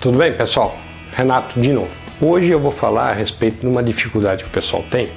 Tudo bem, pessoal? Renato de novo. Hoje eu vou falar a respeito de uma dificuldade que o pessoal tem,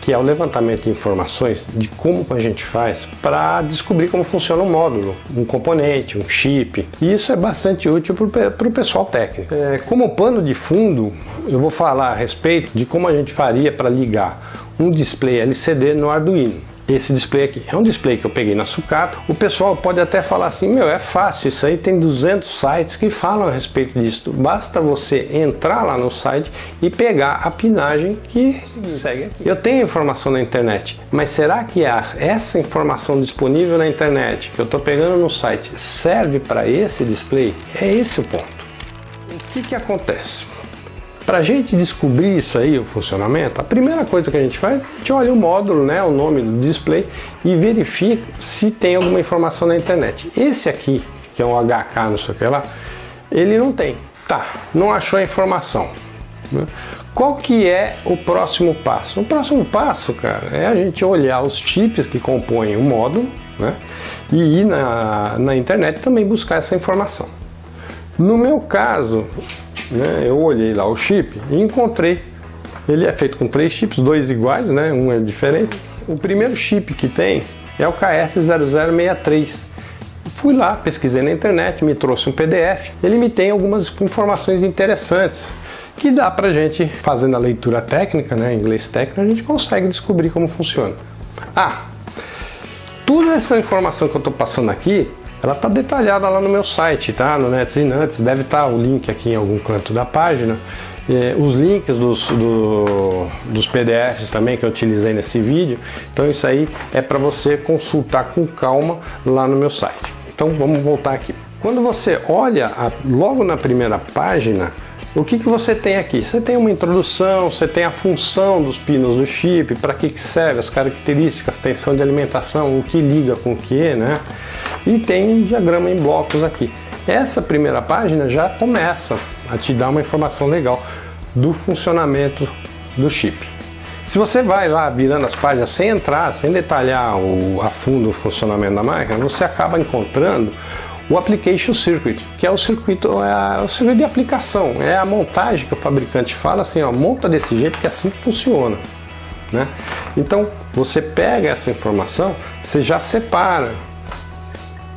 que é o levantamento de informações de como a gente faz para descobrir como funciona um módulo, um componente, um chip. E isso é bastante útil para o pessoal técnico. É, como pano de fundo, eu vou falar a respeito de como a gente faria para ligar um display LCD no Arduino esse display aqui. É um display que eu peguei na sucata. O pessoal pode até falar assim, meu, é fácil, isso aí tem 200 sites que falam a respeito disso. Basta você entrar lá no site e pegar a pinagem que segue aqui. Eu tenho informação na internet, mas será que essa informação disponível na internet que eu estou pegando no site serve para esse display? É esse o ponto. O que que acontece? Para a gente descobrir isso aí, o funcionamento, a primeira coisa que a gente faz, a gente olha o módulo, né, o nome do display e verifica se tem alguma informação na internet. Esse aqui, que é um HK, não sei o que lá, ele não tem. Tá, não achou a informação. Né? Qual que é o próximo passo? O próximo passo, cara, é a gente olhar os chips que compõem o módulo né, e ir na, na internet também buscar essa informação. No meu caso, né, eu olhei lá o chip e encontrei. Ele é feito com três chips, dois iguais, né, um é diferente. O primeiro chip que tem é o KS0063. Fui lá, pesquisei na internet, me trouxe um PDF. Ele me tem algumas informações interessantes que dá pra gente, fazendo a leitura técnica, né, inglês técnico, a gente consegue descobrir como funciona. Ah, toda essa informação que eu estou passando aqui ela está detalhada lá no meu site, tá? No Nets Nuts, deve estar tá o link aqui em algum canto da página. É, os links dos, do, dos PDFs também que eu utilizei nesse vídeo. Então isso aí é para você consultar com calma lá no meu site. Então vamos voltar aqui. Quando você olha a, logo na primeira página, o que, que você tem aqui? Você tem uma introdução, você tem a função dos pinos do chip, para que, que serve, as características, tensão de alimentação, o que liga com o que, né? E tem um diagrama em blocos aqui. Essa primeira página já começa a te dar uma informação legal do funcionamento do chip. Se você vai lá virando as páginas sem entrar, sem detalhar o, a fundo o funcionamento da máquina, você acaba encontrando o Application Circuit, que é o circuito, é, o circuito de aplicação, é a montagem que o fabricante fala assim, ó, monta desse jeito que é assim que funciona. Né? Então você pega essa informação, você já separa,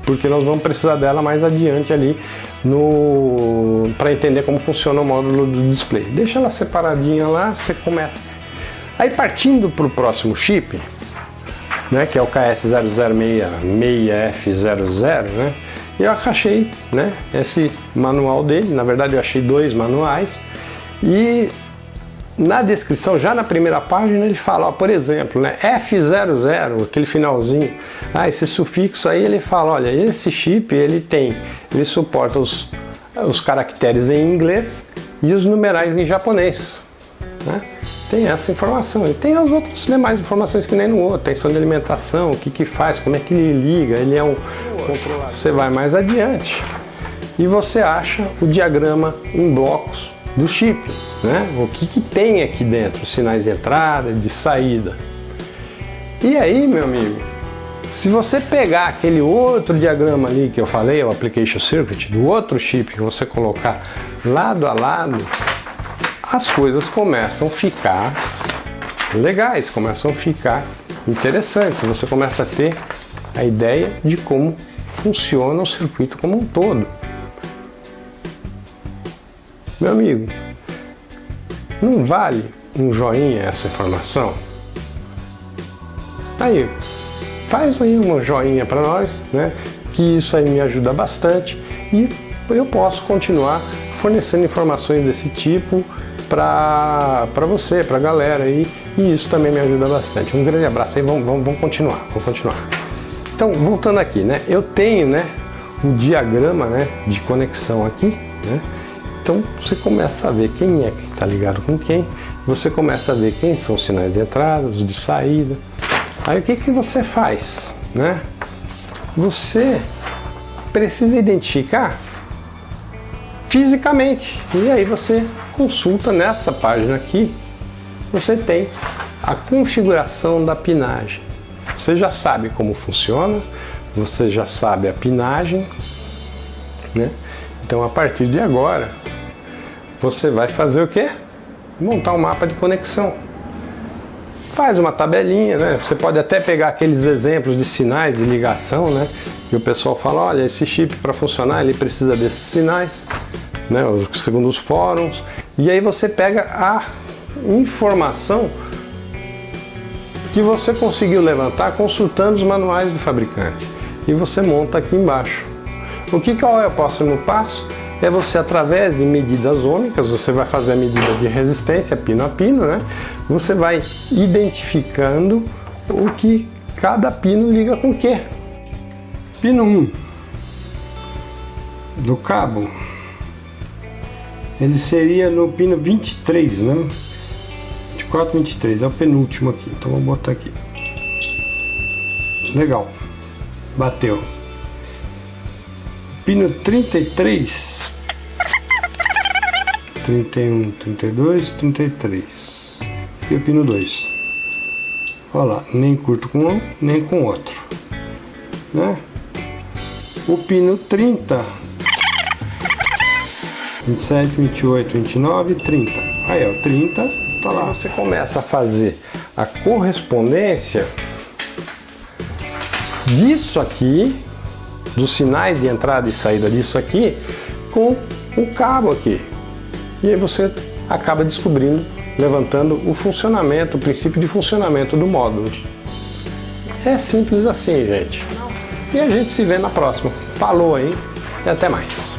porque nós vamos precisar dela mais adiante ali no para entender como funciona o módulo do display. Deixa ela separadinha lá, você começa. Aí partindo para o próximo chip, né, que é o KS0066F00, né, eu achei né, esse manual dele, na verdade eu achei dois manuais e na descrição, já na primeira página, ele fala, ó, por exemplo, né, F00, aquele finalzinho, ah, esse sufixo aí, ele fala, olha, esse chip ele tem, ele suporta os, os caracteres em inglês e os numerais em japonês. Né? Tem essa informação. E tem as outras demais informações que nem no outro. Tensão de alimentação, o que que faz, como é que ele liga, ele é um controlador. Você vai mais adiante e você acha o diagrama em blocos do chip, né? O que que tem aqui dentro, sinais de entrada, de saída. E aí, meu amigo, se você pegar aquele outro diagrama ali que eu falei, o Application Circuit, do outro chip, que você colocar lado a lado, as coisas começam a ficar legais, começam a ficar interessantes. Você começa a ter a ideia de como funciona o circuito como um todo. Meu amigo, não vale um joinha essa informação? Aí, faz aí uma joinha para nós, né? Que isso aí me ajuda bastante e eu posso continuar fornecendo informações desse tipo para você, para a galera aí, e isso também me ajuda bastante. Um grande abraço aí, vamos, vamos, vamos continuar, vamos continuar. Então, voltando aqui, né, eu tenho, né, o diagrama, né, de conexão aqui, né, então você começa a ver quem é que está ligado com quem, você começa a ver quem são os sinais de entrada, os de saída. Aí o que, que você faz, né? Você precisa identificar fisicamente. E aí você consulta nessa página aqui, você tem a configuração da pinagem. Você já sabe como funciona, você já sabe a pinagem, né? Então a partir de agora, você vai fazer o quê? Montar um mapa de conexão. Faz uma tabelinha, né? Você pode até pegar aqueles exemplos de sinais de ligação, né? E o pessoal fala, olha, esse chip para funcionar ele precisa desses sinais, né? Segundo os fóruns. E aí você pega a informação que você conseguiu levantar consultando os manuais do fabricante. E você monta aqui embaixo. O que qual é o próximo passo? É você, através de medidas ômicas, você vai fazer a medida de resistência pino a pino, né? Você vai identificando o que cada pino liga com o que. Pino 1 do cabo, ele seria no pino 23, né? 24, 23, é o penúltimo aqui, então vou botar aqui. Legal, bateu. Pino 33, 31, 32, 33. Esse aqui é o pino 2. Olha lá, nem curto com um, nem com outro. Né? O pino 30, 27, 28, 29, 30. Aí, ó, 30 tá lá. Você começa a fazer a correspondência disso aqui, dos sinais de entrada e saída disso aqui, com o cabo aqui. E aí você acaba descobrindo, levantando o funcionamento, o princípio de funcionamento do módulo. É simples assim, gente. E a gente se vê na próxima. Falou aí e até mais.